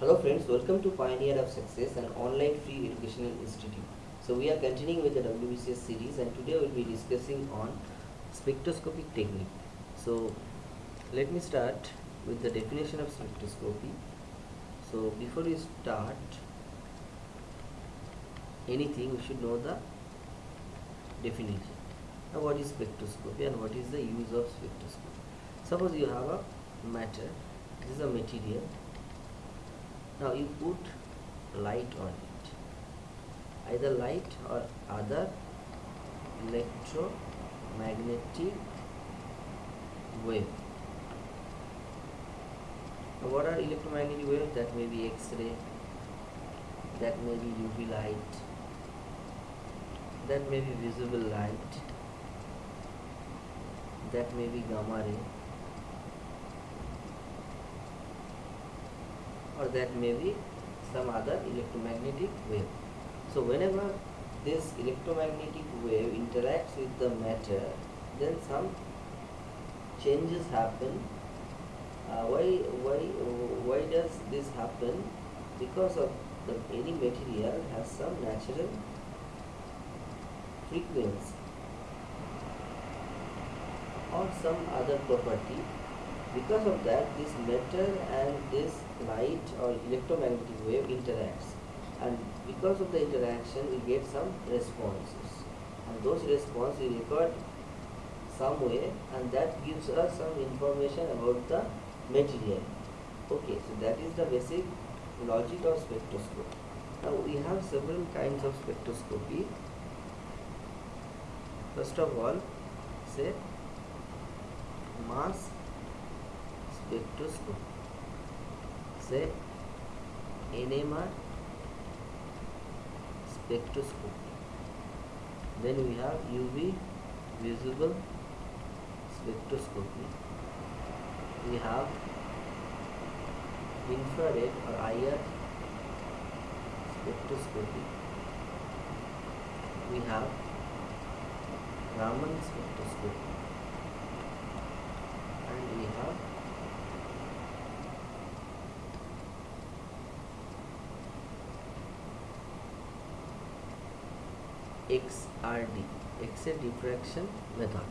Hello friends, welcome to Pioneer of Success, an online free educational institute. So we are continuing with the WBCS series and today we'll be discussing on spectroscopic technique. So let me start with the definition of spectroscopy. So before we start anything, we should know the definition. Now what is spectroscopy and what is the use of spectroscopy? Suppose you have a matter, this is a material now you put light on it. Either light or other electromagnetic wave. Now what are electromagnetic waves? That may be x-ray. That may be uv light. That may be visible light. That may be gamma ray or that may be some other electromagnetic wave. So whenever this electromagnetic wave interacts with the matter, then some changes happen. Uh, why, why, why does this happen? Because of the, any material has some natural frequency or some other property because of that this matter and this light or electromagnetic wave interacts. And because of the interaction we get some responses. And those responses we record some way and that gives us some information about the material. Okay so that is the basic logic of spectroscopy. Now we have several kinds of spectroscopy. First of all say mass spectroscopy say NMR spectroscopy? Then we have UV visible spectroscopy. We have infrared or IR spectroscopy. We have Raman spectroscopy. And we have XRD, X-ray diffraction method.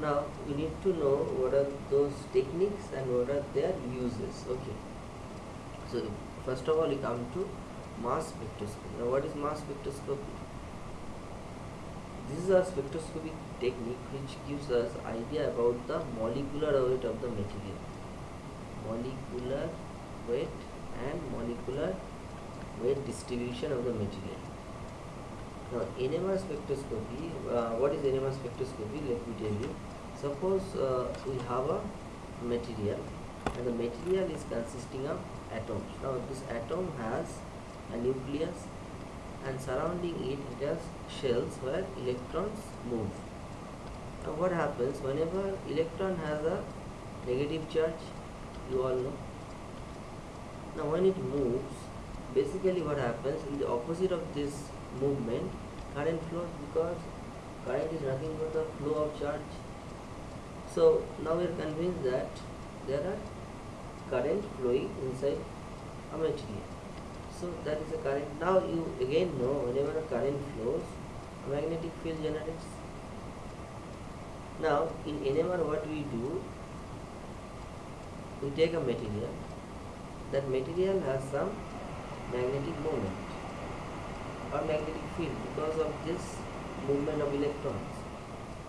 Now we need to know what are those techniques and what are their uses. Okay. So first of all, we come to mass spectroscopy. Now what is mass spectroscopy? This is a spectroscopic technique which gives us idea about the molecular weight of the material. Molecular weight and molecular weight distribution of the material. Now, NMR spectroscopy, uh, what is NMR spectroscopy? Let me tell you. Suppose uh, we have a material and the material is consisting of atoms. Now, this atom has a nucleus and surrounding it, it has shells where electrons move. Now, what happens whenever electron has a negative charge? You all know. Now, when it moves, basically what happens in the opposite of this movement current flows because current is nothing but the flow of charge. So now we are convinced that there are current flowing inside a material. So that is a current. Now you again know whenever a current flows a magnetic field generates. Now in NMR what we do we take a material. That material has some magnetic moment or magnetic field because of this movement of electrons.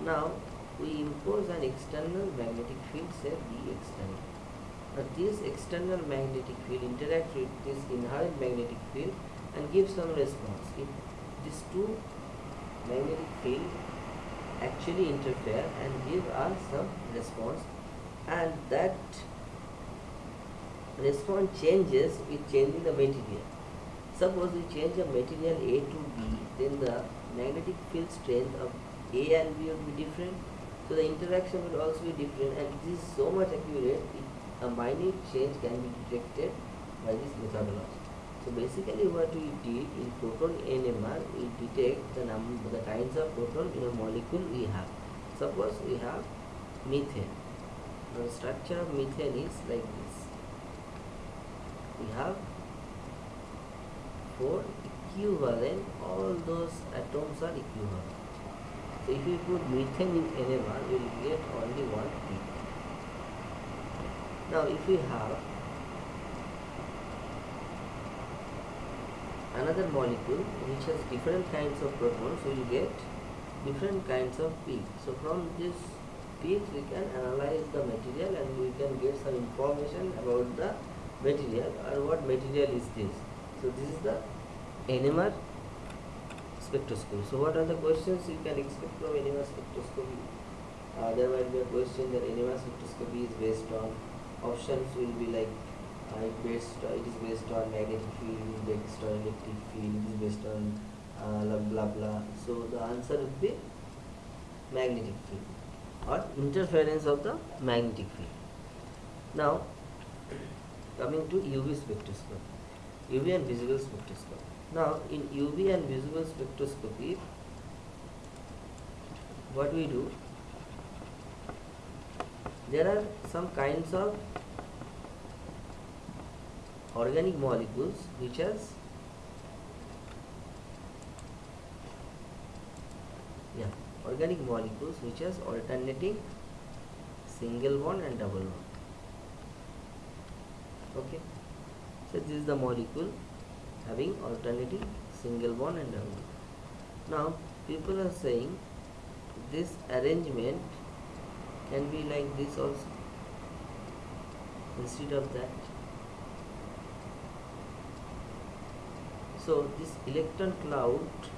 Now we impose an external magnetic field say B external. Now this external magnetic field interacts with this inherent magnetic field and gives some response. If these two magnetic field actually interfere and give us some response and that response changes with changing the material Suppose we change a material A to B, then the magnetic field strength of A and B will be different. So the interaction will also be different and this is so much accurate, it, a minute change can be detected by this methodology. So basically what we did in proton NMR, we detect the number, the kinds of proton in a molecule we have. Suppose we have methane. Now the structure of methane is like this. we have four equivalent all those atoms are equivalent. So if we put methane in NMR we will get only one peak now if we have another molecule which has different kinds of protons we will get different kinds of peaks. So from this peaks we can analyze the material and we can get some information about the material or what material is this so this is the NMR spectroscopy. So what are the questions? You can expect from NMR spectroscopy. Uh, there might be a question that NMR spectroscopy is based on options will be like uh, it based uh, it is based on magnetic field it is based on electric field it is based on uh, blah blah blah. So the answer would be magnetic field or interference of the magnetic field. Now coming to UV spectroscopy UV and visible spectroscopy. Now in UV and visible spectroscopy, what we do, there are some kinds of organic molecules which has yeah organic molecules which has alternating single bond and double bond. Okay so this is the molecule having alternating single bond and double now people are saying this arrangement can be like this also. Instead of that. So this electron cloud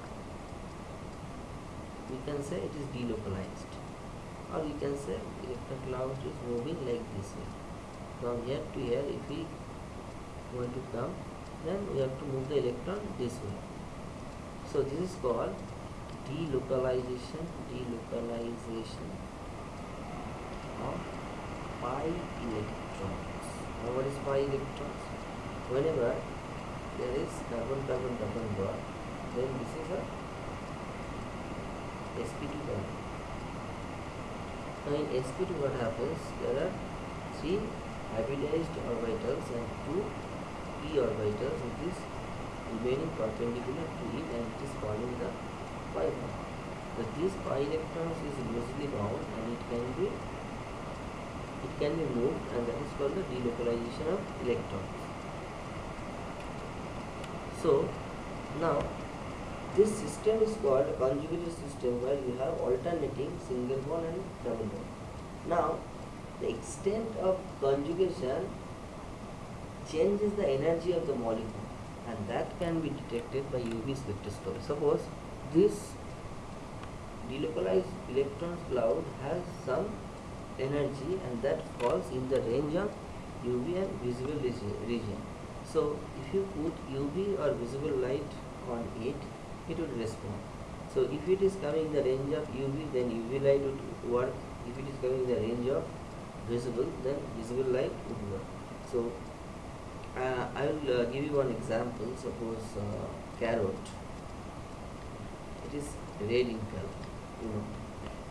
we can say it is delocalized. Or we can say electron cloud is moving like this way. From here to here if we want to come then we have to move the electron this way. So this is called delocalization delocalization of pi electrons. Now what is pi electrons? Whenever there is carbon carbon double bond then this is a sp2 bond now in sp2 what happens? There are three hybridized orbitals and two p orbitals which is remaining perpendicular to it and it is forming the pi bond. So this pi electrons is loosely bound and it can be it can be moved and that is called the delocalization of electrons. So now this system is called a conjugated system where you have alternating single bond and double bond. Now the extent of conjugation changes the energy of the molecule and that can be detected by UV spectroscopy. Suppose this delocalized electron cloud has some energy and that falls in the range of UV and visible region. So if you put UV or visible light on it, it would respond. So if it is coming in the range of UV, then UV light would work. If it is coming in the range of visible then visible light would work so uh, I will uh, give you one example. Suppose uh, carrot. It is red in color you know.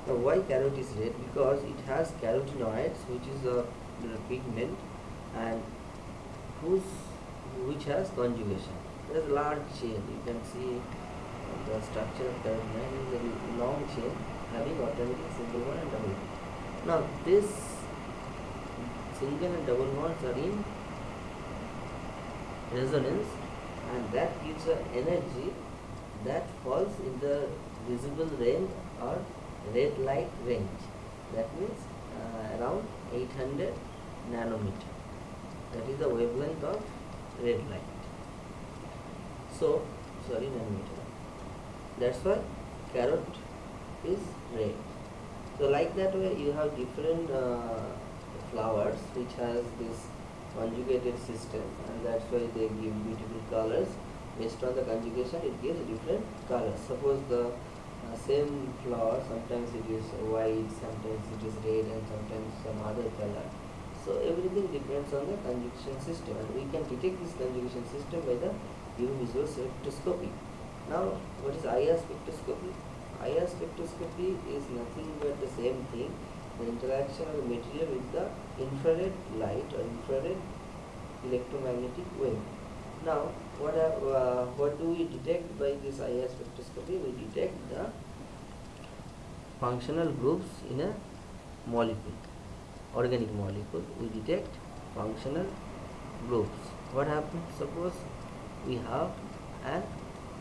Now why carrot is red? Because it has carotenoids which is a pigment and whose which has conjugation. There is a large chain. You can see the structure of carotenoid is a long chain having alternating single one and double now this single and double bonds are in resonance and that gives an energy that falls in the visible range or red light range. That means uh, around 800 nanometer. That is the wavelength of red light. So sorry nanometer. That's why carrot is red. So like that way you have different uh, flowers which has this conjugated system and that's why they give beautiful colors. Based on the conjugation it gives different colors. Suppose the uh, same flower sometimes it is white sometimes it is red and sometimes some other color. So everything depends on the conjugation system and we can detect this conjugation system by the visual spectroscopy. Now what is IR spectroscopy? IR spectroscopy is nothing but the same thing the interaction of the material with the infrared light or infrared electromagnetic wave. Now, what, are, uh, what do we detect by this IR spectroscopy? We detect the functional groups in a molecule, organic molecule. We detect functional groups. What happens? Suppose we have an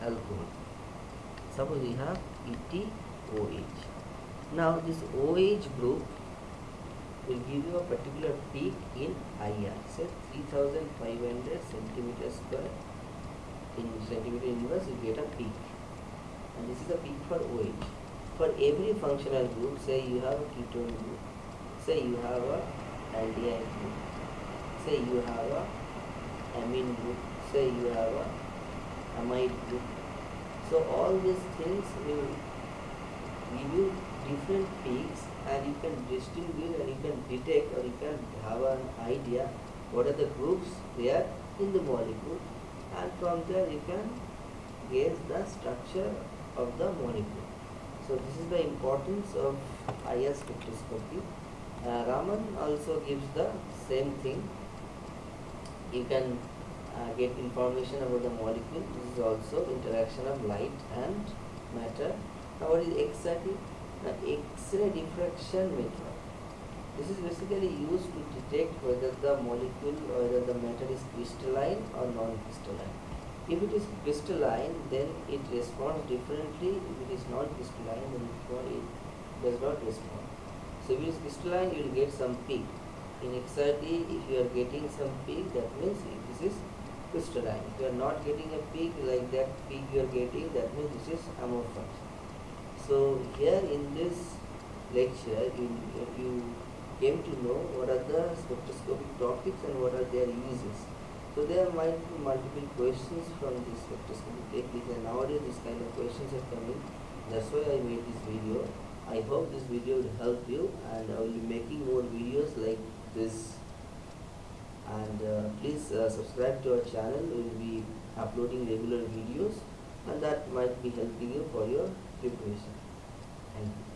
alcohol. Suppose we have ETOH. Now this OH group will give you a particular peak in IR. Say 3500 centimeter square in centimeter inverse you get a peak. And this is a peak for OH. For every functional group, say you have a ketone group, say you have a aldehyde group, say you have a amine group, say you have a amide group. So all these things will give you different peaks and you can distinguish and you can detect or you can have an idea what are the groups there in the molecule and from there you can gauge the structure of the molecule. So this is the importance of IR spectroscopy. Uh, Raman also gives the same thing. You can uh, get information about the molecule. This is also interaction of light and matter. Now what is exactly the X-ray diffraction method. This is basically used to detect whether the molecule whether the matter is crystalline or non-crystalline. If it is crystalline, then it responds differently. If it is not crystalline, then it does not respond. So if it is crystalline, you will get some peak. In XRD, if you are getting some peak, that means this is crystalline. If you are not getting a peak like that peak you are getting, that means this is amorphous. So here in this lecture, you, you came to know what are the spectroscopic topics and what are their uses. So there might be multiple questions from this spectroscopic technique and nowadays this kind of questions are coming. That's why I made this video. I hope this video will help you and I will be making more videos like this. And uh, please uh, subscribe to our channel. We will be uploading regular videos and that might be helping you for your preparation. You.